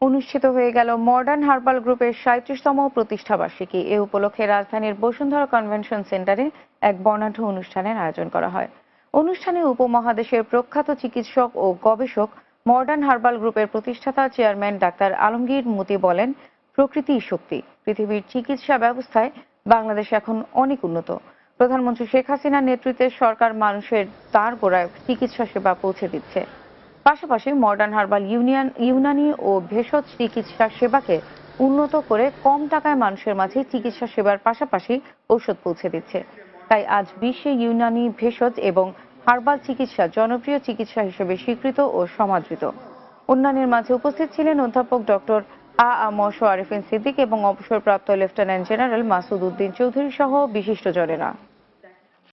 অনুষ্ঠিত হয়ে গেল মডার্ন হার্বাল গ্রুপের সাঁত্রিশতম প্রতিষ্ঠাবার্ষিকী। এ উপলক্ষে রাজধানীর বসুন্ধরা কনভেনশন সেন্টারে এক বর্ণাঢ্য অনুষ্ঠানের আয়োজন করা হয়। অনুষ্ঠানে উপমহাদেশের প্রখ্যাত চিকিৎসক ও গবেষক মডার্ন হার্বাল গ্রুপের প্রতিষ্ঠাতা চেয়ারম্যান ডাক্তার আলমগীর মুতি বলেন প্রকৃতি শক্তি। পৃথিবীর চিকিৎসা ব্যবস্থায় বাংলাদেশ এখন অনেক উন্নত। প্রধানমন্ত্রী শেখ হাসিনার নেতৃত্বে সরকার মানুষের তার গোড়ায় চিকিৎসা সেবা পৌঁছে দিচ্ছে। পাশাপাশি মডার্ন হার্বাল ইউনিয়ন ইউনানি ও ভেষজ চিকিৎসা সেবাকে উন্নত করে কম টাকায় মানুষের মাঝে চিকিৎসা সেবার পাশাপাশি ঔষধ পৌঁছে দিচ্ছে। তাই আজ বিশ্বে ইউনানি ভেষজ এবং হার্বাল চিকিৎসা জনপ্রিয় চিকিৎসা হিসেবে স্বীকৃত ও সমাদৃত। অন্যান্যের মাঝে উপস্থিত ছিলেন অধ্যাপক ডক্টর আ আ ম আরিফিন সিদ্দিক এবং অবসরপ্রাপ্ত লেফটেন্যান্ট জেনারেল মাসুদ উদ্দিন চৌধুরী সহ বিশিষ্টজনেরা